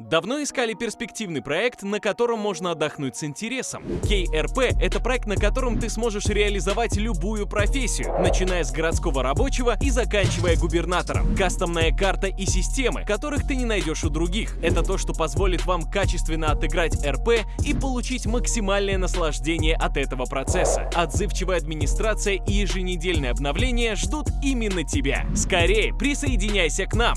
Давно искали перспективный проект, на котором можно отдохнуть с интересом. KRP — это проект, на котором ты сможешь реализовать любую профессию, начиная с городского рабочего и заканчивая губернатором. Кастомная карта и системы, которых ты не найдешь у других. Это то, что позволит вам качественно отыграть РП и получить максимальное наслаждение от этого процесса. Отзывчивая администрация и еженедельные обновления ждут именно тебя. Скорее, присоединяйся к нам!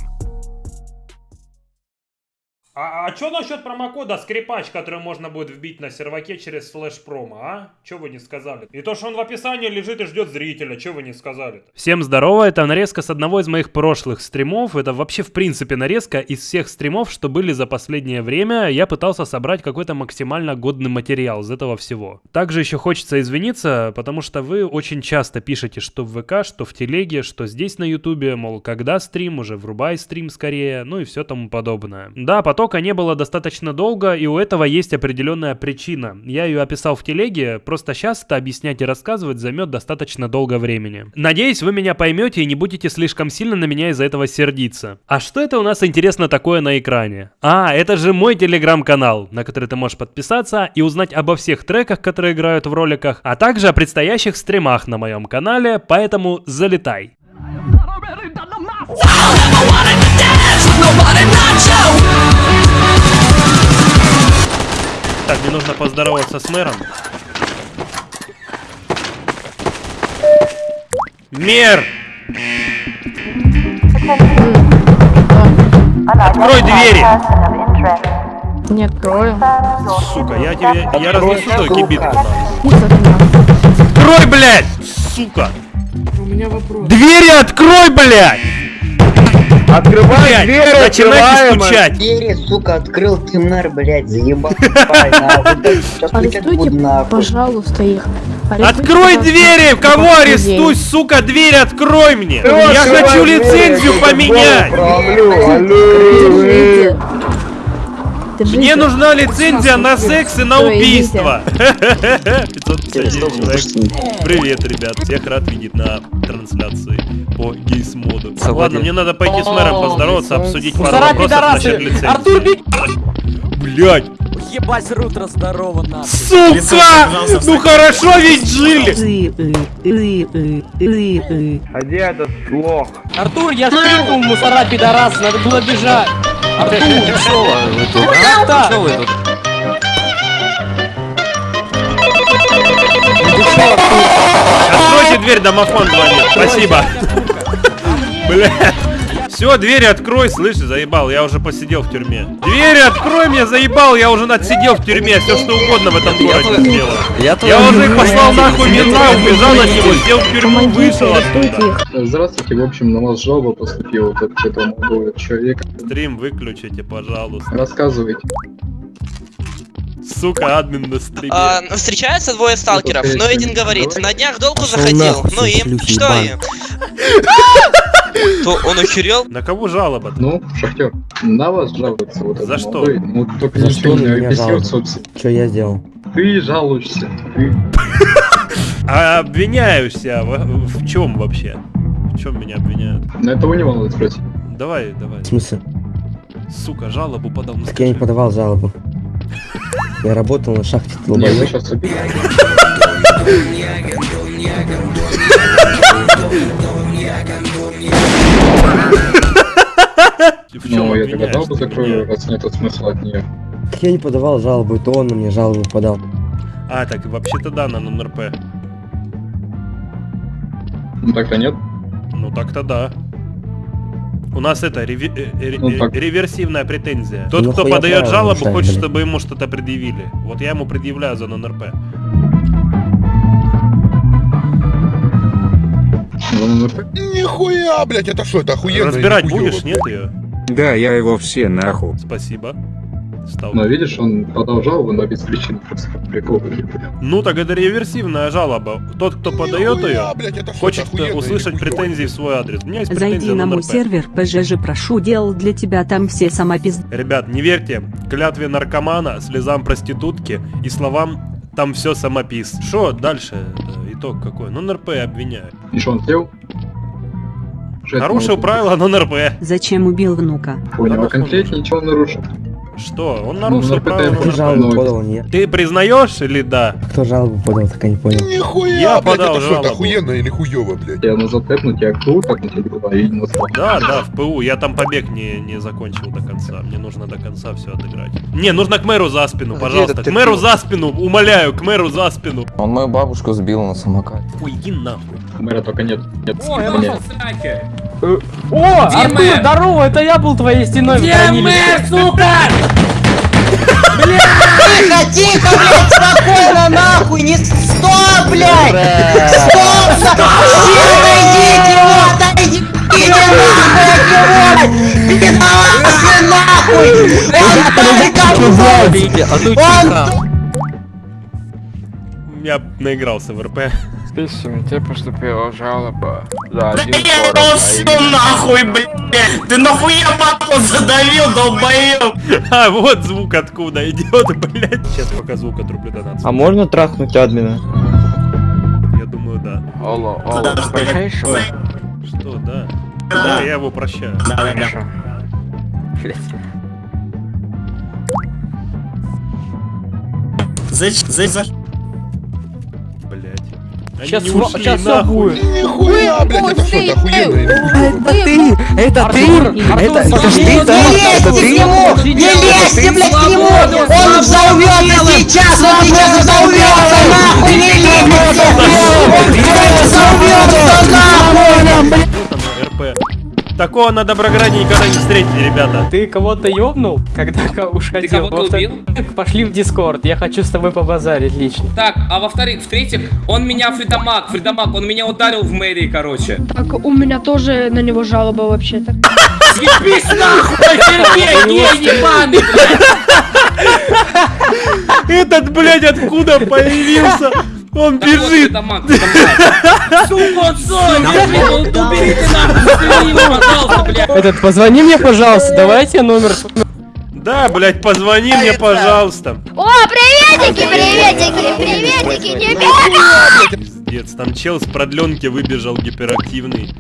А, а что насчет промокода скрипач, который можно будет вбить на серваке через флеш промо, а? Че вы не сказали? И то, что он в описании лежит и ждет зрителя, что вы не сказали -то? Всем здорово, это нарезка с одного из моих прошлых стримов. Это вообще в принципе нарезка из всех стримов, что были за последнее время. Я пытался собрать какой-то максимально годный материал из этого всего. Также еще хочется извиниться, потому что вы очень часто пишете, что в ВК, что в Телеге, что здесь на Ютубе, мол, когда стрим, уже врубай стрим скорее, ну и все тому подобное. Да, потом потока не было достаточно долго, и у этого есть определенная причина. Я ее описал в телеге, просто сейчас это объяснять и рассказывать займет достаточно долго времени. Надеюсь, вы меня поймете и не будете слишком сильно на меня из-за этого сердиться. А что это у нас интересно такое на экране? А, это же мой телеграм-канал, на который ты можешь подписаться и узнать обо всех треках, которые играют в роликах, а также о предстоящих стримах на моем канале, поэтому залетай. Так, мне нужно поздороваться с мэром. Мер! Открой двери! Не открою. Сука, я тебе... Я разнесу твою кибитку. Открой, блядь! Сука! У меня вопрос. Двери открой, блядь! Открывай Блядь, дверь, начинайте открываем. стучать! Двери, сука, открыл ты, мэр, блядь, заебал. Арестуйте, пожалуйста, их. Открой двери! Кого арестуй, сука, дверь открой мне! Я хочу лицензию поменять! Мне нужна лицензия на секс и на убийство. 551 Стоп, человек. слушай. Привет, ребят. Всех рад видеть на трансляции по гейс-моду. Ладно, мне надо пойти с мэром поздороваться, обсудить пару вопросов насчет лицензии. Артур, бей! Блядь! Ебать, Рутро, здорово, нахуй. Сука! Ну хорошо ведь жили! А где этот лох? Артур, я скрикнул, мусора, пидорас, надо было бежать. Артур, как так? Откройте дверь, домофон звонит. Спасибо. Блядь. Все, двери открой, слышишь, заебал, я уже посидел в тюрьме. Двери открой мне, заебал, я уже отсидел в тюрьме, все что угодно в этом городе сделал. Я уже их послал нахуй мента, убежал от него, сел в тюрьму, вышел оттуда. Здравствуйте, в общем, на вас жалоба поступила вот от этого молодого человека. Стрим выключите, пожалуйста. Рассказывайте. Сука, админ на стриме. А, встречаются двое сталкеров, Ну, но один конечно, говорит, на днях долго заходил, ну и что им? То он охерел? На кого жалоба? Ну, шахтер, на вас жалуется вот За что? молодой. Ну, только За ничего что не объяснил. Что я сделал? Ты жалуешься. Ты. А обвиняешься в, в чем вообще? В чем меня обвиняют? На это вы не надо спросить. Давай, давай. В смысле? Сука, жалобу подал. Ну, Так я не подавал жалобу. Я работал на шахте Нет, вы сейчас Ну, я тогда бы закрою, раз нет смысла от нее. Так я не подавал жалобу, это он меня жалобу подал. А, так вообще-то да, на НРП. Ну, так-то нет. Ну так-то да. У нас это реви- э, э, Ну, так. реверсивная претензия. Тот, Ну, кто подает жалобу, хочет, блин? чтобы ему что-то предъявили. Вот я ему предъявляю за НРП. Нихуя, блядь, это что, это охуенно? Разбирать будешь, нет ее? Да, я его все нахуй. Спасибо. Стал. Но видишь, он подал жалобу, но без причины. Просто прикол. Ну так это реверсивная жалоба. Тот, кто подает Нихуя, ее, блядь, это хочет услышать претензии в свой адрес. У меня есть Зайди на мой сервер, ПЖЖ прошу, делал для тебя там все самопиз... Ребят, не верьте клятве наркомана, слезам проститутки и словам там все самопис. Что дальше? Это итог какой? Ну, НРП обвиняют. И что он сделал? Нарушил правила, но НРП. Зачем убил внука? Понял, а конкретнее ничего нарушил. Что? Он Ну, нарушил на правила. Жалобу подал, нет? Ты признаешь или да? Кто жалобу подал, так и не понял. Нихуя, Я блядь, подал это что, это жалобу. охуенно или хуёво, блядь? Я назад я тэпнуть или куда, и не назвал. Да, да, в ПУ. Я там побег не, не закончил до конца. Мне нужно до конца все отыграть. Не, нужно к мэру за спину, пожалуйста. К мэру за спину, умоляю, к мэру за спину. Он мою бабушку сбил на самокате. Ой, иди нахуй. Мэра только нет. нет О, я нашел сраки. О, Артур, Артур, здорово, это я был твоей стеной в Где мэр, сука? Тихо, тихо, блядь, спокойно, нахуй, не... Стоп, блядь! Стоп! Сильно идите, вот, отойдите нахуй от него! Иди нахуй! Он Я наигрался в РП. Писем, тебе поступила жалоба за один нахуй, блядь! Ты нахуя бабку задавил, долбоёб? А, вот звук откуда идет, блядь. Сейчас пока звук отрублю до нации. А можно трахнуть админа? Я думаю, да. Алло, алло, прощаешь его? Что, да? Да, я его прощаю. Хорошо. Блядь. Они Сейчас не сейчас всё нахуй. будет. Нихуя, блядь, это что, это охуенно? Это ты! Это Артур, Это, ж ты, Не да? Это лезьте к ты? нему! Не лезьте, блядь, к нему! Он взорвется сейчас! Он сейчас взорвется, Такого на Доброграде никогда не встретили, ребята. Ты кого-то ёбнул, когда уж Ты хотел? кого-то убил? Пошли в Дискорд, я хочу с тобой побазарить лично. Так, а во-вторых, в-третьих, он меня Фридамаг, Фридамаг, он меня ударил в мэрии, короче. Так у меня тоже на него жалоба вообще-то. Съебись нахуй, Сергей, не ебаный, блядь! Этот, блядь, откуда появился? Он вот бежит. Фридамаг. Сука, сон, уберите нахуй, убери его, пожалуйста, блядь. Этот, позвони мне, пожалуйста, давайте номер. Да, блядь, позвони мне, пожалуйста. О, приветики, приветики, приветики, не бегай! Пиздец, там чел с продленки выбежал гиперактивный.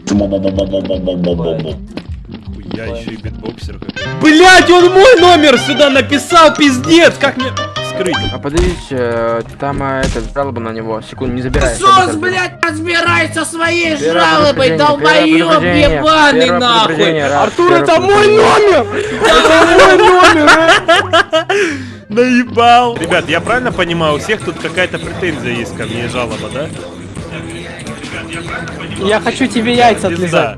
Хуя, еще и битбоксер. Блять, он мой номер сюда написал, пиздец, как мне... Скрыть. А подождите, там этот жалоба на него, секунду, не забирай. Сос, блядь, разбирай со своей Первое жалобой, долбоёб ебаный нахуй! предупреждение, раз, Артур, первое это мой номер! Наебал. Ребят, я правильно понимаю, у всех тут какая-то претензия есть ко мне, жалоба, да? Я хочу тебе яйца отлизать. Пизда.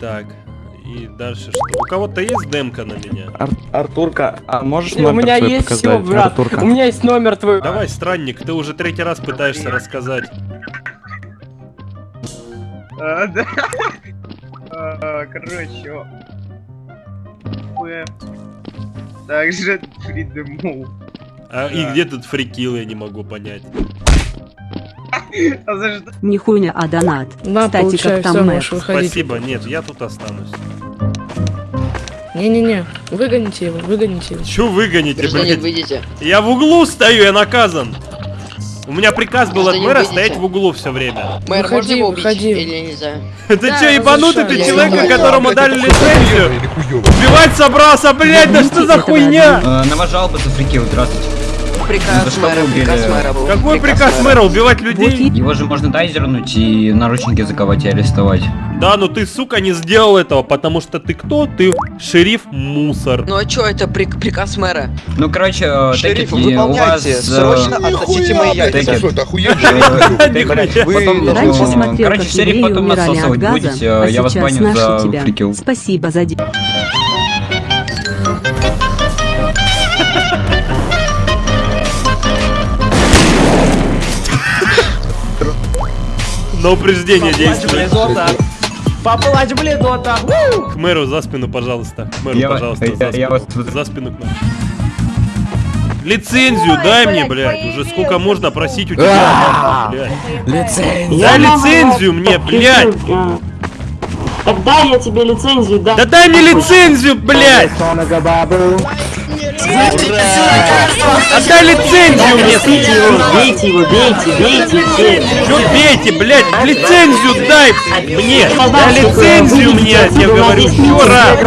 Так, и дальше что? У кого-то есть демка на меня? Артурка, а можешь У меня есть все, брат. У меня есть номер твой. Давай, странник, ты уже третий раз пытаешься рассказать. А, да. А, Короче. Также придумал. А и где тут фрикил, я не могу понять. А? Не хуйня, а донат. На, Кстати, как там выходить. Спасибо, нет, я тут останусь. Не-не-не, выгоните его, выгоните его. Чё выгоните, блядь? выйдите. Я в углу стою, я наказан. У меня приказ был от мэра стоять в углу все время. Мэр, Выходи, можно его убить? выходи. Или нельзя? Ты чё, ебанутый, ты человека, которому дали лицензию? Убивать собрался, блядь, да что за хуйня? На вас жалоба за фрикил, здравствуйте. Приказ мэра, приказ мэра был. Какой приказ мэра убивать людей? Его же можно тайзернуть и наручники заковать и арестовать. Да, но ты, сука, не сделал этого, потому что ты кто? Ты шериф мусор. Ну а чё, это прик- приказ мэра? Ну, короче, э, Шериф, вас... выполняйте, э, срочно относите мои яйца. что, это э, э, Раньше смотрел, Короче, как шериф евреи потом умирали от газа, будете, а э, я вас сейчас баню наши за тебя. фрикил. Спасибо за На упреждение действует. Поплачь, бледота! К мэру за спину, пожалуйста. К мэру, Я- пожалуйста, я- за я спину. вас- За спину к мэру. Лицензию дай мне, блядь. Уже сколько можно просить у тебя, блядь. Лицензия! Дай лицензию мне, блядь. Тогда я тебе лицензию дам. Да дай мне лицензию, блядь. Отдай лицензию мне! Бейте его, бейте его, бейте, бейте. Чё бейте, блядь? Лицензию дай мне! Дай лицензию мне, я тебе говорю, раз!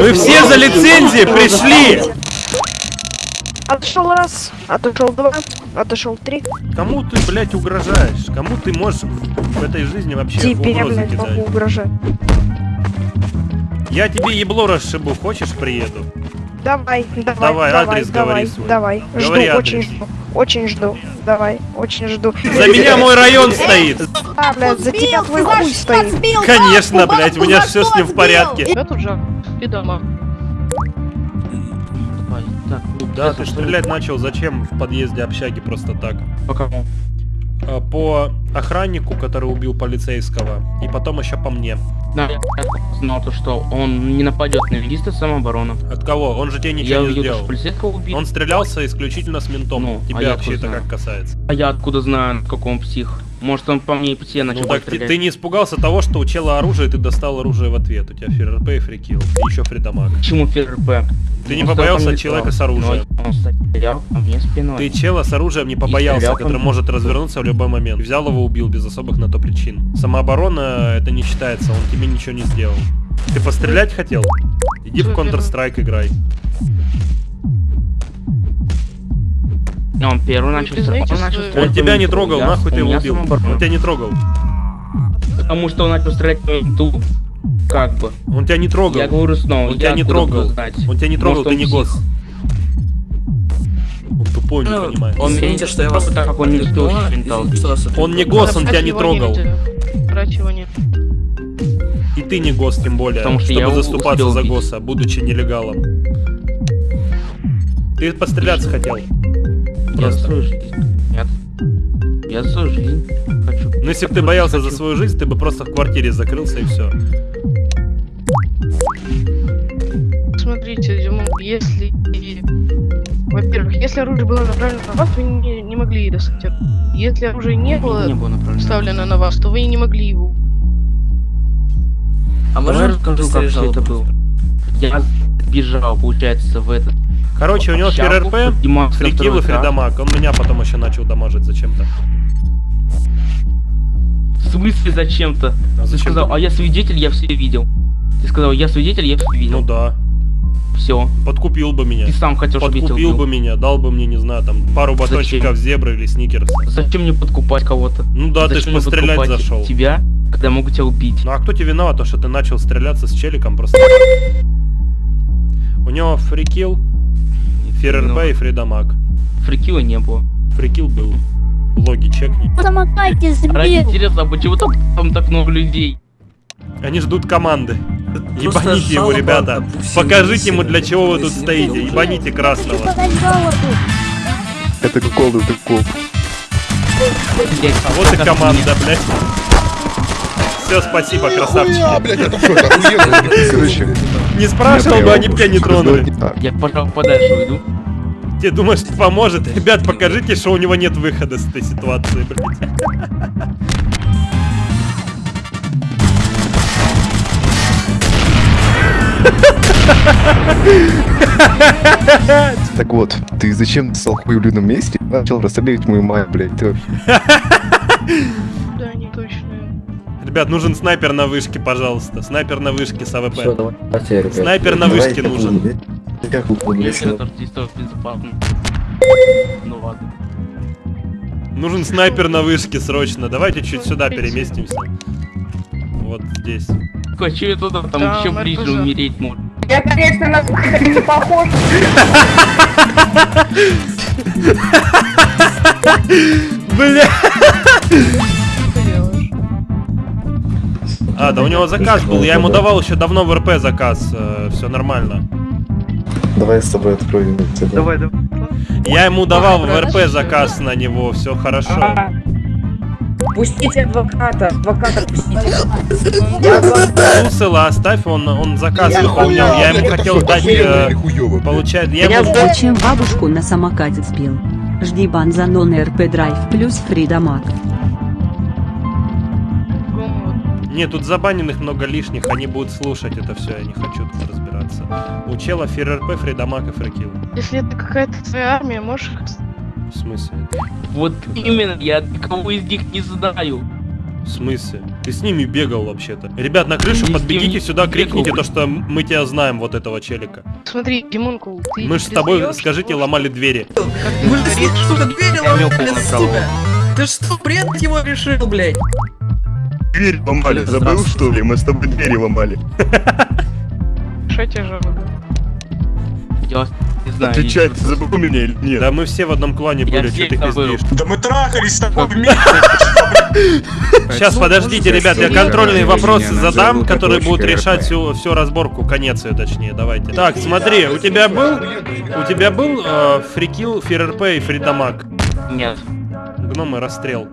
Вы все за лицензией пришли! Отошел раз, отошел два, отошел три. Кому ты, блядь, угрожаешь? Кому ты можешь в, этой жизни вообще Теперь я, угрозы блядь, могу кидать? угрожать. Я тебе ебло расшибу, хочешь приеду? Давай, давай, Давай, давай, адрес давай, говори свой. давай. Говори жду, адрес. очень жду, очень жду. Давай, очень жду. За меня мой район стоит! А, блядь, за тебя твой хуй стоит. Конечно, блядь, у меня все с ним в порядке. Я тут же. И дома. Да, ты стрелять начал зачем в подъезде общаги просто так? По кому? А, По охраннику, который убил полицейского, и потом еще по мне. Да, я знал то, что он не нападет на листа самообороны. От кого? Он же тебе Я ничего не увидел, сделал. что полицейского убил. Он стрелялся исключительно с ментом. Ну, а Тебя я вообще это как касается? А я откуда знаю, какой он псих? Может он по мне и по тебе начал Ну так ты, стрелять? ты не испугался того, что у чела оружие, и ты достал оружие в ответ. У тебя ФРП и фрикил. И еще фридамаг. Почему ФРП? Ты не Он стоял побоялся человека с оружием? Ну, Он стоял мне спиной. Ты чела с оружием не побоялся, который может развернуться в любой момент. Взял его, убил без особых на то причин. Самооборона это не считается, он тебе ничего не сделал. Ты пострелять хотел? Иди в Counter-Strike играй. Он первый начал стрелять. Он, начал стрелять Он тебя не трогал, Я- нахуй ты его убил. Он тебя не трогал. Потому что он начал стрелять по менту. Как бы. Он тебя не трогал. Я говорю снова. Он тебя не трогал. Он тебя не трогал, ты не гос. Тупой, не понимает. Он Извините, что я вас так как он не. Он не гос, он тебя не трогал. Брать его нет. И ты не гос, тем более, Потому что чтобы я заступаться за госа, будучи нелегалом. Ты постреляться хотел. Я Просто. свою жизнь. Нет. Я за свою жизнь хочу. Ну если бы ты боялся за свою жизнь, ты бы просто в квартире закрылся и все. Смотрите, Димон, если... Во-первых, если оружие было направлено на вас, вы не, не могли достать. Если оружие не было, Не было направлено. вставлено на вас, то вы не могли его. А можно расскажу, как все это было? Я бежал, получается, в этот... Короче, у него на фрикил и фридамаг. Он меня потом еще начал дамажить зачем-то. В смысле зачем-то? А Ты зачем сказал, ты? а я свидетель, я все видел. Ты сказал, я свидетель, я все видел. Ну да. Все. Подкупил бы меня. Ты сам хотел, чтобы я тебя Подкупил убил. бы меня, дал бы мне, не знаю, там, пару Зачем? батончиков зебры или сникерс. Зачем мне подкупать кого-то? Ну да, ты ж Зачем мне пострелять подкупать зашел. Тебя, когда я могу тебя убить. Ну а кто тебе виноват, то, что ты начал стреляться с челиком просто? У него фрикил, ФРРП Виноват. и фридамаг. Фрикила не было. Фрикил был. Логи чекни. Самокате Ради интересно, а почему там, там так много людей? Они ждут команды. Ебаните его, ребята. Покажите ему, для чего вы тут стоите. Ебаните красного. Это кукол, это кукол. А вот и команда, блядь. Все, спасибо, красавчики. Короче. Не спрашивал бы, они бы тебя не тронули. Я, пожалуй, подальше уйду. Тебе думаешь, поможет? Ребят, покажите, что у него нет выхода с этой ситуации, блядь. Так вот, ты зачем стал хуй в людном месте? Начал расстреливать мою мать, блядь. Ты вообще- Да, не точно. Ребят, нужен снайпер на вышке, пожалуйста. Снайпер на вышке с AWP. Давайте, ребят. Снайпер на вышке нужен. Как. Ну ладно. Нужен снайпер на вышке срочно. Давайте чуть сюда переместимся. Вот здесь. Хочу я туда, там еще ближе RPG. умереть можно. Я, конечно, на не похож. Бля! А, да у него заказ был. Я ему давал еще давно в РП заказ. Все нормально. Давай с тобой откроем. это. Давай, давай. Я ему давал в РП заказ на него. Все хорошо. Пустите адвоката, адвоката пустите. Я адвокат. Усела оставь, он, он заказ выполнял. Я ему хотел дать... э, Получает... Я. Зачем бабушку на самокате сбил? Жди бан за нон РП драйв плюс фридамаг. Не, тут забаненных много лишних, они будут слушать это все, я не хочу тут разбираться. У чела ФРРП, Фридамак и Фрикил. Если это какая-то твоя армия, можешь... В смысле? Вот именно, я никого из них не знаю. В смысле? Ты с ними бегал вообще-то. Ребят, на крышу с подбегите сюда, крикните то, что мы тебя знаем, вот этого челика. Смотри, Димонку, ты... Мы ж с тобой, скажите, ломали двери. Вы, сука, двери ломали, на сука! Ты что, бред его решил, блядь? Дверь ломали, забыл что ли? Мы с тобой двери ломали. Что тебе жалко? Я не знаю. Отвечай, ты забыл меня или нет? Да мы все в одном клане были, что ты пиздишь? Да мы трахались с тобой Сейчас, подождите, ребят, я контрольные вопросы задам, которые будут решать всю, всю разборку, конец ее точнее, давайте. Так, смотри, у тебя был, у тебя был э, фрикил, ФРРП и фридамаг? Нет. Гномы расстрел.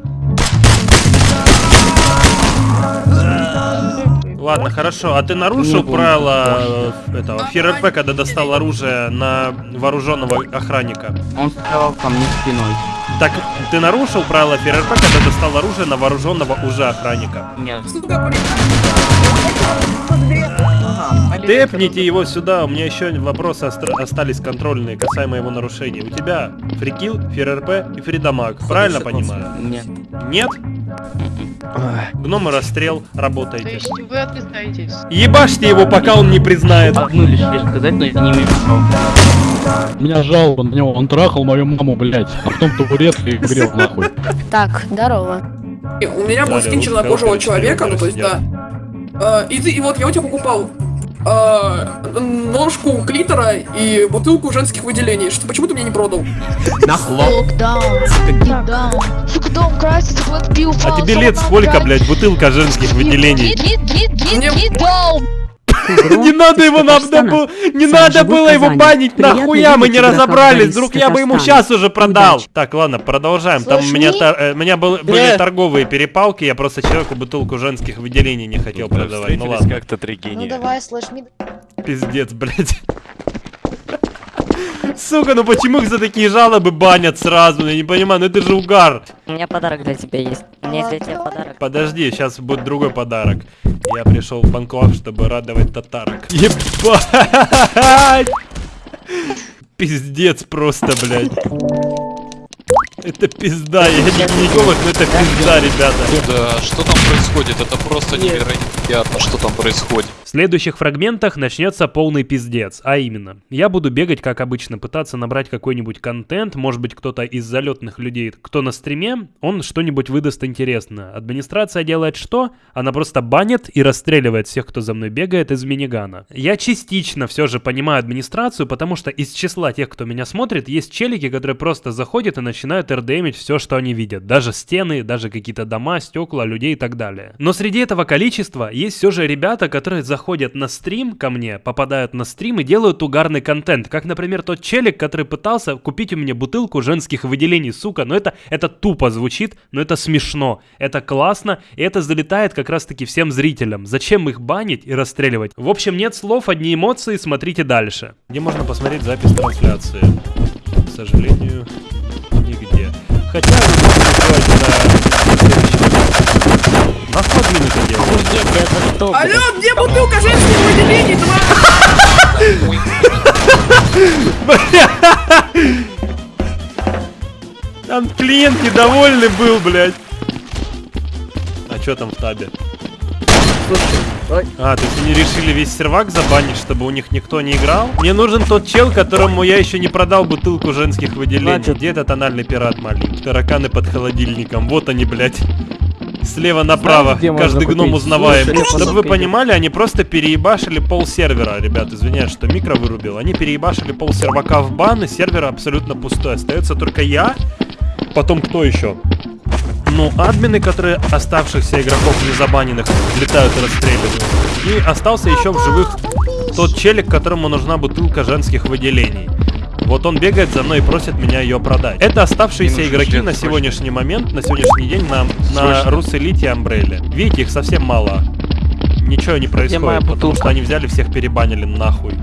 Ладно, хорошо. А ты нарушил правила э, этого ФРРП, когда достал оружие на вооруженного охранника? Он стоял ко мне спиной. Так, ты нарушил правила ФРРП, когда достал оружие на вооруженного уже охранника? Нет. Тэпните его сюда, у меня еще вопросы остались контрольные касаемо его нарушений. У тебя фрикил, ФРРП и фридамаг, правильно понимаю? Нет. Нет? Гномы расстрел, То работайте. есть вы отрицаетесь? Ебашьте его, пока он не признает. Одну лишь вещь сказать, но я не имею права. Меня жалоба на него, он трахал мою маму, блядь, а потом табурет и грел нахуй. Так, здорово. У меня был скин чернокожего человека, ну то есть, да. Э, И ты, и вот я у тебя покупал э, ножку клитора и бутылку женских выделений. Что, почему ты мне не продал? Сука, дом красится, пил, А тебе лет сколько, блядь, бутылка женских выделений? Не надо его, нам было, не надо было его банить, нахуя мы не разобрались, вдруг я бы ему сейчас уже продал. Так, ладно, продолжаем, там у меня, э, у меня был- были торговые перепалки, я просто человеку бутылку женских выделений не хотел продавать, ну ладно. как-то три Ну давай, мид. Пиздец, блядь. Сука, ну почему их за такие жалобы банят сразу? Я не понимаю, ну это же угар. У меня подарок для тебя есть. У меня есть для тебя подарок. Подожди, сейчас будет другой подарок. Я пришел в Банклав, чтобы радовать татарок. Ебать! Пиздец просто, блядь. Это пизда, я не гинеколог, но это пизда, ребята. Да, что там происходит? Это просто невероятно, что там происходит. Следующих фрагментах начнется полный пиздец, а именно, я буду бегать, как обычно, пытаться набрать какой-нибудь контент, может быть, кто-то из залетных людей, кто на стриме, он что-нибудь выдаст интересное. Администрация делает что? Она просто банит и расстреливает всех, кто за мной бегает из минигана. Я частично все же понимаю администрацию, потому что из числа тех, кто меня смотрит, есть челики, которые просто заходят и начинают РДМить все, что они видят. Даже стены, даже какие-то дома, стекла, людей и так далее. Но среди этого количества есть все же ребята, которые заходят на стрим ко мне, попадают на стрим и делают угарный контент. Как, например, тот челик, который пытался купить у меня бутылку женских выделений, сука. Но это, это тупо звучит, но это смешно. Это классно, и это залетает как раз-таки всем зрителям. Зачем их банить и расстреливать? В общем, нет слов, одни эмоции, смотрите дальше. Где можно посмотреть запись трансляции? К сожалению, нигде. Хотя вы можете сделать на следующем. Нахуй админ это делает? Алло, где бутылка женских выделений? Там клиент недовольный был, блядь. А чё там в табе? А, то есть они решили весь сервак забанить, чтобы у них никто не играл? Мне нужен тот чел, которому я еще не продал бутылку женских выделений. Где этот анальный пират маленький? Тараканы под холодильником. Вот они, блядь. Слева направо. можно Каждый гном узнаваем. Чтобы вы понимали, они просто переебашили пол сервера. Ребят, извиняюсь, что микро вырубил. Они переебашили пол сервака в бан, и сервер абсолютно пустой. Остается только я. Потом кто еще? Ну, админы, которые оставшихся игроков незабаненных летают и расстреливают. И остался еще в живых тот челик, которому нужна бутылка женских выделений. Вот он бегает за мной и просит меня ее продать. Это оставшиеся игроки на сегодняшний момент, на сегодняшний день на, на Руселите и Амбрелле. Видите, их совсем мало. Ничего не происходит, потому что они взяли всех перебанили нахуй.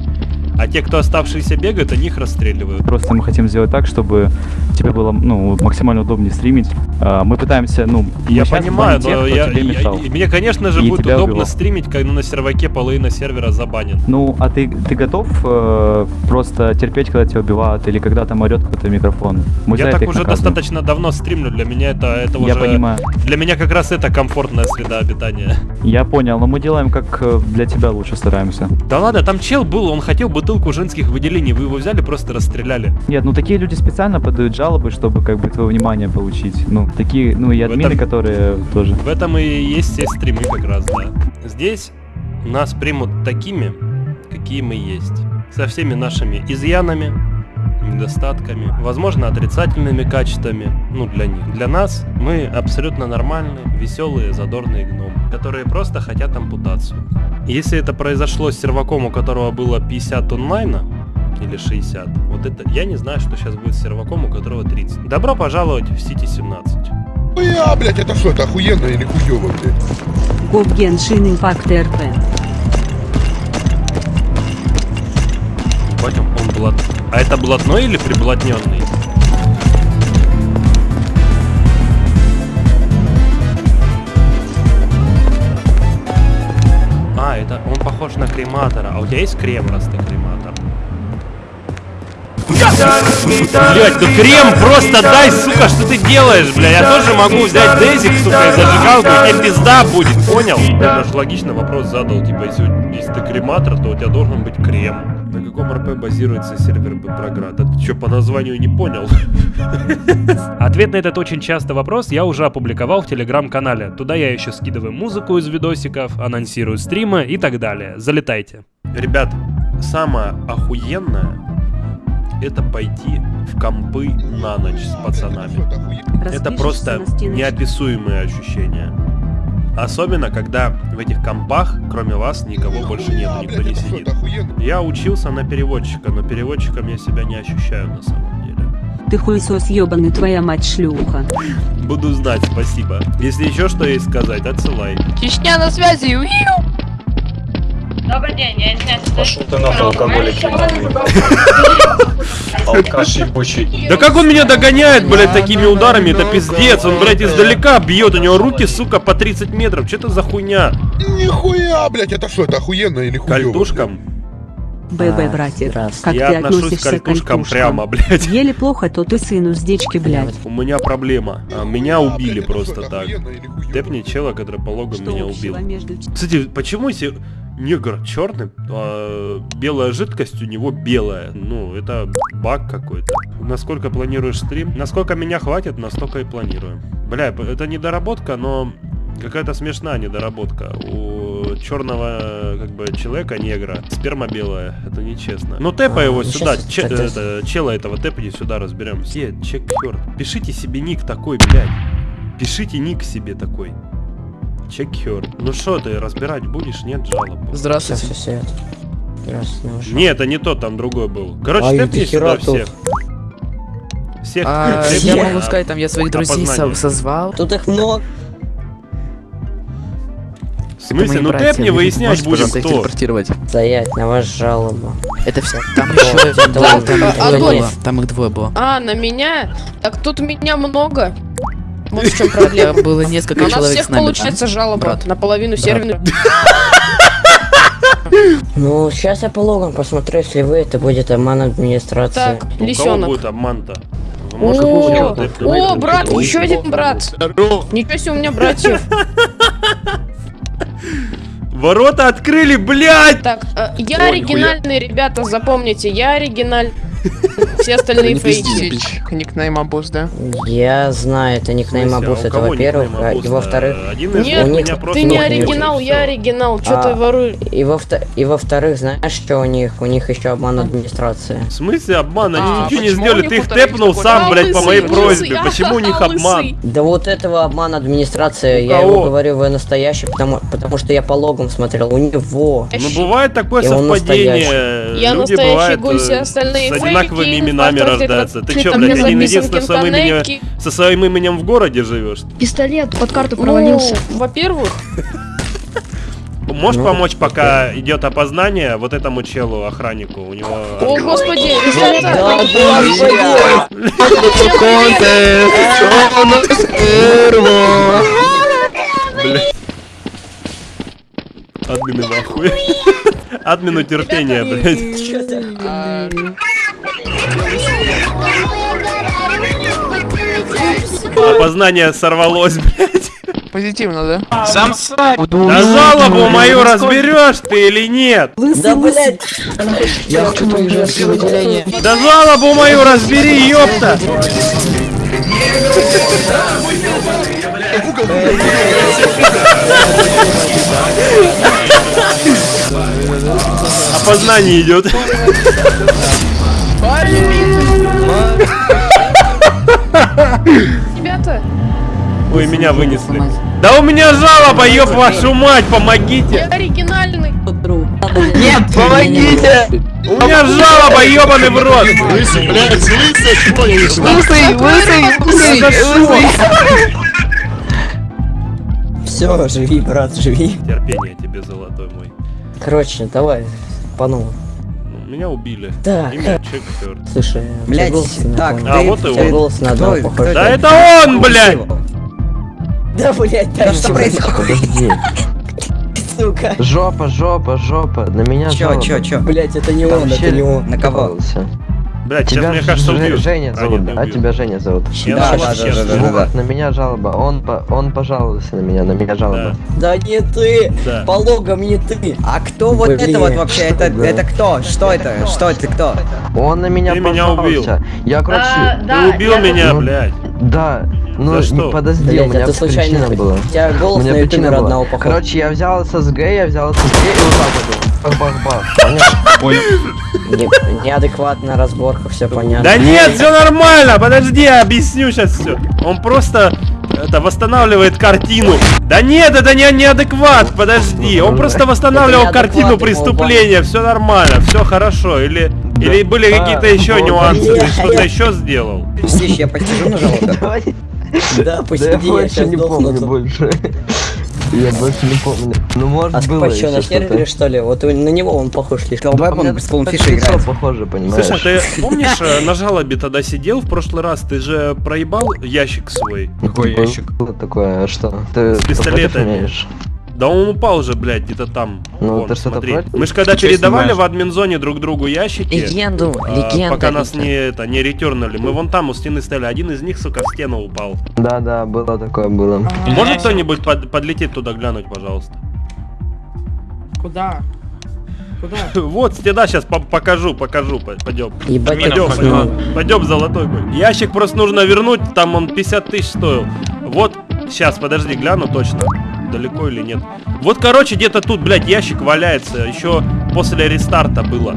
А те, кто оставшиеся бегают, они их расстреливают. Просто мы хотим сделать так, чтобы тебе было ну, максимально удобнее стримить. А, Мы пытаемся, ну, Я понимаю, тех, но я, тебе я- мешал. и мне, конечно же, И будет удобно убивал. стримить, когда на серваке половина сервера забанен. Ну, а ты, ты готов э, просто терпеть, когда тебя убивают, или когда там орет какой-то микрофон? Мы я так уже наказываем. достаточно давно стримлю, для меня это, это Я уже... понимаю. Для меня как раз это комфортная среда обитания. Я понял, но мы делаем как э, для тебя лучше стараемся. Да ладно, там чел был, он хотел бутылку женских выделений, вы его взяли, просто расстреляли. Нет, ну такие люди специально подают жалобы, чтобы как бы твое внимание получить. Ну, такие, ну и админы, этом- которые тоже. В этом и есть все стримы как раз, да. Здесь нас примут такими, какие мы есть. Со всеми нашими изъянами, недостатками, возможно, отрицательными качествами, ну, для них. Для нас мы абсолютно нормальные, веселые, задорные гномы, которые просто хотят ампутацию. Если это произошло с серваком, у которого было 50 онлайна, или 60, вот это, я не знаю, что сейчас будет с серваком, у которого 30. Добро пожаловать в Сити 17. Бля, блядь, это что, это охуенно или хуёво, блядь? Гоп Геншин Импакт РП. Ебать, он, он блат... А это блатной или приблотненный? А, это он похож на крематора. А у тебя есть крем, раз ты крематор? Блять, ну крем просто дай, сука, что ты делаешь, бля? Я тоже могу взять дезик, сука, и зажигалку, и тебе пизда будет, понял? Я даже логично вопрос задал, типа, если, если ты крематор, то у тебя должен быть крем. Каком РП базируется сервер Проград? А ты что, по названию не понял? Ответ на этот очень частый вопрос я уже опубликовал в телеграм-канале. Туда я еще скидываю музыку из видосиков, анонсирую стримы и так далее. Залетайте. Ребят, самое охуенное это пойти в компы на ночь с пацанами. Это просто неописуемые ощущения. Особенно, когда в этих компах, кроме вас, никого больше нет, никто не сидит. Я учился на переводчика, но переводчиком я себя не ощущаю на самом деле. Ты хуесос ебаный, твоя мать шлюха. Буду знать, спасибо. Если еще что есть сказать, отсылай. Чечня на связи. Уиу. Добрый день, я извиняюсь. Пошел ты нахуй, алкоголик. Алкаш ебучий. Да как он меня догоняет, блядь, такими ударами, это пиздец. Он, блядь, издалека бьет, у него руки, сука, по 30 метров. Что это за хуйня? Нихуя, блядь, это что, это охуенно или хуёво? Кальтушкам? ББ, братик, как Я ты отношусь к относишься к кальтушкам кальтушкам? прямо, блядь. Еле плохо, то ты сын уздечки, блядь. У меня проблема. А, Меня убили просто так. Тэпни чела, который по логам меня убил. Кстати, почему если негр черный, а белая жидкость у него белая? Ну, это баг какой-то. Насколько планируешь стрим? Насколько меня хватит, настолько и планирую. Бля, это недоработка, но какая-то смешная недоработка. У черного как бы человека негра сперма белая. Это нечестно. Ну тэпа А, его ну, сюда. че- это, чела этого тэпни сюда разберем. Все, чек черт. Пишите себе ник такой, блядь. Пишите ник себе такой. Чекер. Ну что ты, разбирать будешь? Нет жалоб. Здравствуйте. Все, все, Здравствуйте. Нет, это не тот, там другой был. Короче, А, тэпни сюда тут. всех. Всех А, я могу сказать, там я своих друзей со- созвал. Тут их много. В смысле? Ну тэпни выяснять будем, кто. телепортировать? Стоять, на вашу жалобу. Это все. Там еще. Там их двое было. А, на меня? Так тут меня много. Вот в чем проблема. Было несколько У нас человек всех с нами, получается да? жалоба Брат. на половину серверной. Ну, сейчас я по логам посмотрю, если вы, это будет обман администрации. Так, лисенок. будет обман-то? О, брат, еще один брат. Ничего себе, у меня братьев. Ворота открыли, блядь! Так, э, я оригинальный, ребята, запомните, я оригинальный. Все остальные фейки. Никнейм Абуз, да? Я знаю, это никнейм а Абус, у это во-первых, а, и во-вторых... Нет, у них- ты не оригинал, я оригинал. Что ты А, воруешь? И во и во-вторых, знаешь, что у них? У них еще обман администрации. В смысле обман? Они ничего не сделали, ты их тэпнул сам, блядь, по моей просьбе. Почему у них обман? Да вот этого обман администрации, я его говорю, вы настоящий, потому, потому что я по логам смотрел, у него. Ну бывает такое совпадение. Я Люди настоящий все э, остальные фейки, именами рождаются. Ты чё, там блядь, один единственный со своим именем, со своим именем в городе живешь? Пистолет под карту провалился. Ну, во-первых, Можешь Ну, помочь, пока идет опознание вот этому челу, охраннику? У него... О, господи! Бля. Админы в. Админу терпения, блядь. Опознание сорвалось, блядь. Позитивно, да? Сам сайт. Да жалобу мою разберешь ты или нет? Да, блядь! Я хочу поезжать в отделение. Да жалобу мою разбери, ёпта! Опознание идет. Ребята, Ой, меня вынесли. Да у меня жалоба, ёб вашу мать, я помогите! оригинальный. Нет, помогите! У меня жалоба, ёбаный в рот! Лысый, блядь, лысый, Лысый, лысый, лысый. Все, живи, брат, живи. Терпение тебе, золотой мой. Короче, давай, по новому. Меня убили. Так. Имя Чек Хёрд. Слушай, Блядь, так. А, вот и он. голос на одного Кто- похож. кто Да это он, блядь! Да, блядь, Да что происходит? Подожди. сука. Жопа, жопа, жопа. На меня Чё, жалоба. чё, чё? Блядь, это не он, это не он. На кого? Жаловался. Блядь, сейчас, Тебя мне кажется, Ж- убьют. Женя А, зовут, нет, не да? убьют. Тебя Женя зовут. Я Да, да, честно. да, да, да. Вот, на меня жалоба. Он, по, он пожаловался на меня, на меня жалоба. Да не ты! Да. По логам не ты! А кто вот Блин. это вот вообще? Это, Да. это кто? Что это? Что это кто? Он на меня Ты меня убил. пожаловался. Я, короче... А, Ты да, убил я меня, Ну, блядь. Да, ну За что? не подожди, Блядь, у меня а ты случайно... причина была. У тебя У голос меня на ютубе причина была. родного похож. Короче, я взял ССГ, я взял ССГ и вот так вот. Бах-бах-бах. Понял. Не- Неадекватная разборка, все понятно. Да нет, все нормально, подожди, я объясню сейчас все. Он просто это восстанавливает картину. Да нет, это не неадекват, подожди. Он просто восстанавливал картину преступления, все нормально, все хорошо. Или, или были А, какие-то еще нюансы, ты что-то еще сделал? Слышь, я посижу на жалобе. Да, посиди, я больше сейчас не помню больше. Я больше не помню. Ну, может, А было что, на еще сервере что ли? Вот на него он похож слишком. Давай А мне он с лицо играет. похоже, понимаешь? Слушай, ты помнишь, э, на жалобе тогда сидел в прошлый раз, ты же проебал ящик свой? Какой ящик? Было такое, а что? Ты С пистолетами. Да он упал же, блядь, где-то там. Ну, Вон, ты смотри. Мы же когда Чё передавали в админзоне друг другу ящики, Легенду, а, легенда. пока нас не это не ретернули, мы вон там у стены стояли, один из них, сука, в стену упал. Да, да, было такое, было. Может кто-нибудь под- подлететь туда глянуть, пожалуйста? Куда? Куда? Вот, стена сейчас покажу, покажу, по- пойдем. Ебать, Пойдем, пойдем, пойдем, золотой. Ящик просто нужно вернуть, там он 50 тысяч стоил. Вот, сейчас, подожди, гляну точно, далеко или нет. Вот, короче, где-то тут, блядь, ящик валяется, еще после рестарта было.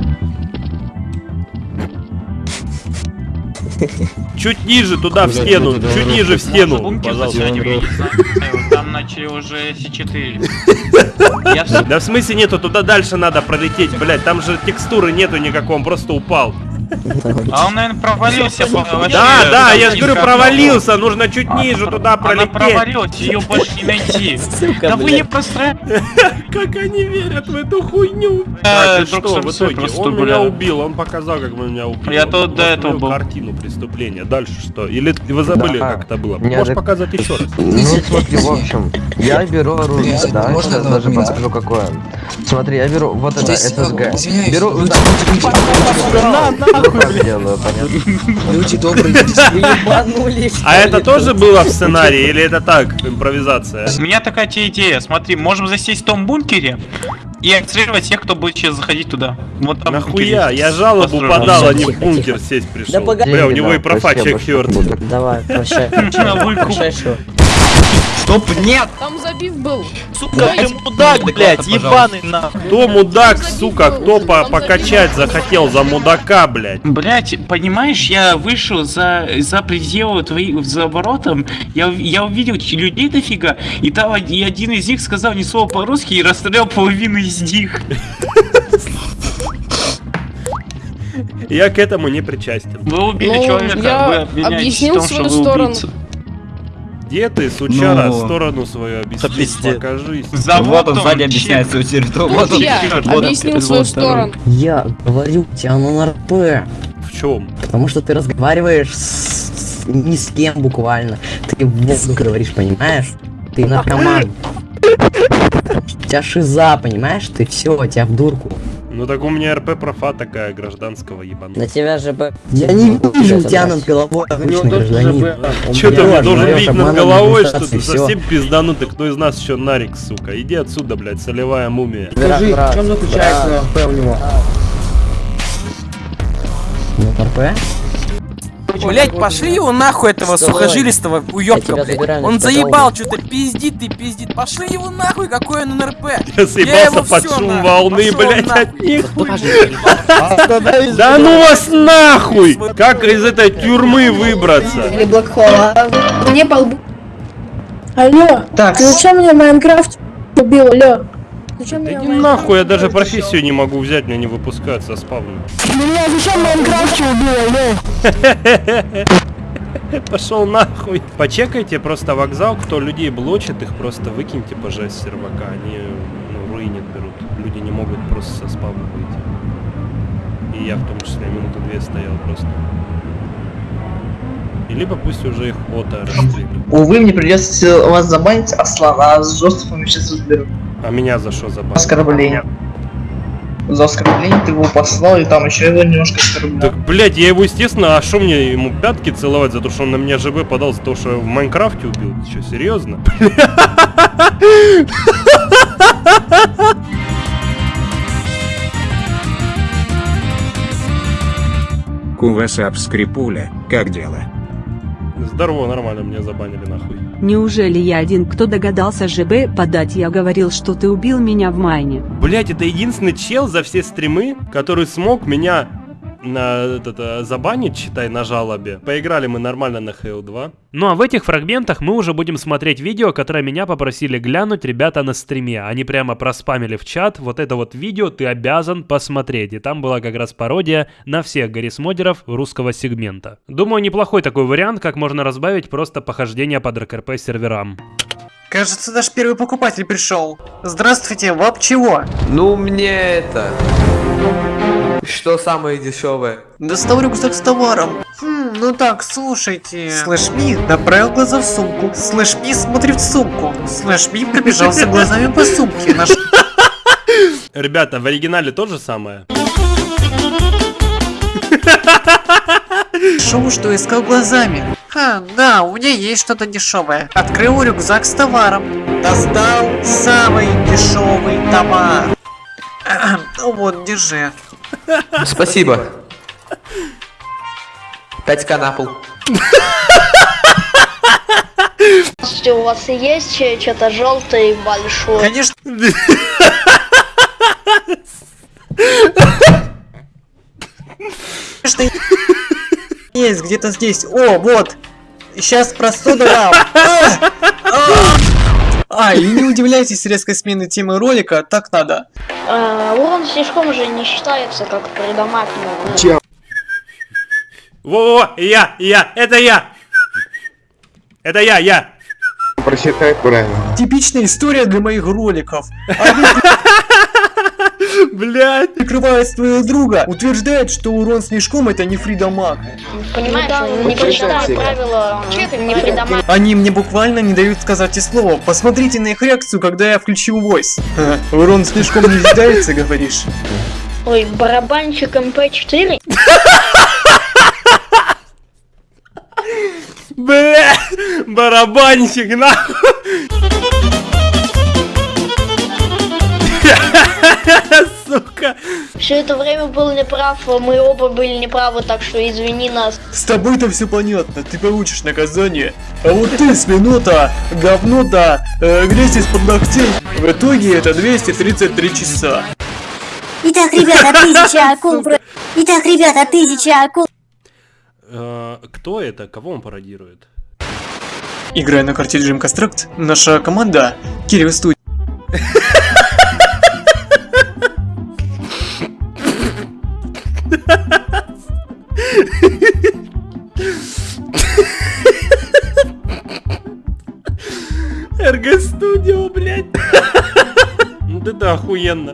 Чуть ниже, туда, в стену, чуть ниже, в стену, пожалуйста. Там начали уже С4. Да в смысле нету, туда дальше надо пролететь, блядь, там же текстуры нету никакого, он просто упал. А он, наверное, провалился. Да, да, я же говорю, провалился, нужно чуть ниже туда Она пролететь. провалилась, ее больше не найти. Да вы не простраивайте. Как они верят в эту хуйню? Э, что, в итоге? просто Он меня убил, он показал, как он меня убил. Я тут до этого был. картину преступления. Дальше что? Или вы забыли, как это было? Можешь показать еще раз? Ну смотри, в общем, я беру оружие, да, Можно сейчас даже подскажу какое. Смотри, я беру вот это ССГ. Беру, люди, на, Люди добрые, Вы ебанулись. А это тоже было в сценарии или это так, импровизация? У меня такая тебе идея. Смотри, можем засесть в том бункере и отстреливать тех, кто будет сейчас заходить туда. Вот там. Нахуя? Я жалобу подал, а не в бункер сесть пришел. Да. Бля, у него и профа чек. Давай, прощай. Прощай? Стоп, нет! Там забив был. Сука, ты мудак, блядь, ебаный нахуй. Кто мудак, сука, кто по покачать захотел за мудака, блядь? Блять, понимаешь, я вышел за, за пределы твоих, за воротом, я, я увидел людей дофига, и там и один из них сказал ни слова по-русски и расстрелял половину из них. Я к этому не причастен. Вы убили Ну, человека, я вы обвиняетесь объяснил в том, свою что вы сторону. убийца. Где ты, сучара, Ну, сторону свою объясни, покажись. Вот он сзади объясняет свою территорию. Вот он. Я вот он, объяснил свою сторону. Я говорю оно на РП. В чем? Потому что ты разговариваешь с... ни с кем буквально. Ты в воздух говоришь, понимаешь? Ты наркоман. У тебя шиза, понимаешь? Ты все, тебя в дурку. Ну так у меня РП профа такая гражданского ебаного. На тебя же бы... Я не вижу тебя над головой обычный гражданин. Че ты мне должен видеть над головой, что ты совсем пизданутый, кто из нас еще нарик, сука? Иди отсюда, блядь, солевая мумия. Скажи, в чем заключается РП у него? Ну, РП? Блять, пошли его нахуй этого Вставай. сухожилистого уёбка, блядь. Он заебал, что-то пиздит и пиздит. Пошли его нахуй, какой он НРП. Я съебался его под шум волны, нахуй. от них. Да ну вас нахуй! Как из этой тюрьмы выбраться? Или Блэкхола. Мне по лбу. Алло, Так. ты зачем меня в Майнкрафт убил, алло? Зачем Да иди нахуй, я даже профессию не могу взять, меня не выпускают со спавна. Меня зачем Майнкрафте убил, алло? Пошел нахуй. Почекайте просто вокзал, кто людей блочит, их просто выкиньте, пожалуйста, с сервака. Они, ну, руинят берут. Люди не могут просто со спавна выйти. И я в том числе минуту две стоял просто. И либо пусть уже их ота расстреляют. Увы, мне придется вас забанить, а с Жостовым сейчас разберу. А меня за что забанили? Оскорбление. За оскорбление ты его послал, и там еще его немножко оскорблял. Так, блядь, я его, естественно, а что мне ему пятки целовать за то, что он на меня ЖБ подал, за то, что я в Майнкрафте убил? Ты что, серьезно? Кувасап Скрипуля, как дела? Здорово, нормально, меня забанили нахуй. Неужели я один, кто догадался ЖБ подать? Я говорил, что ты убил меня в майне. Блять, это единственный чел за все стримы, который смог меня на этот, э, забанить, считай, на жалобе. Поиграли мы нормально на Halo 2. Ну а в этих фрагментах мы уже будем смотреть видео, которое меня попросили глянуть ребята на стриме. Они прямо проспамили в чат, вот это вот видео ты обязан посмотреть. И там была как раз пародия на всех гаррисмодеров русского сегмента. Думаю, неплохой такой вариант, как можно разбавить просто похождение по ДРКРП серверам. Кажется, наш первый покупатель пришел. Здравствуйте, вам чего? Ну, мне это... Что самое дешевое? Достал рюкзак с товаром. Хм, ну так, слушайте. Слэшми направил глаза в сумку. Слэшми смотрит в сумку. Слэшми пробежался глазами по сумке. Наш... Ребята, в оригинале то же самое? Шоу, что искал глазами. Ха, да, у меня есть что-то дешевое. Открыл рюкзак с товаром. Достал самый дешевый товар. Ну вот, держи. Спасибо. 5к на пол. Здравствуйте, у вас есть что-то желтое и большое? Конечно. Конечно, есть где-то здесь. О, вот. Сейчас простуда дам. А! А! А, и не удивляйтесь резкой смены темы ролика, так надо. А, урон слишком же не считается как предамаг. ну, Во-во-во, я, я, это я! Это я, я! Прочитай правильно. Типичная история для моих роликов. Блять. Прикрывая своего друга, утверждает, что урон слишком это не фридамаг. Понимаешь, он не прочитал правила не. Они мне буквально не дают сказать и слова. Посмотрите на их реакцию, когда я включил войс. Урон слишком не считается, говоришь? Ой, барабанщик МП4? Бля, барабанщик, нахуй! Все это время был неправ, мы оба были неправы, так что извини нас. С тобой-то все понятно, ты получишь наказание. А вот ты, свинота, говно-то, э, грязь из-под ногтей. В итоге это 233 часа. Итак, ребята, тысяча акул. Итак, ребята, тысяча акул. Кто это? Кого он пародирует? Играя на карте Dream Construct, наша команда Кирилл Студия. РГ Студио, блядь. Ну, да да, охуенно.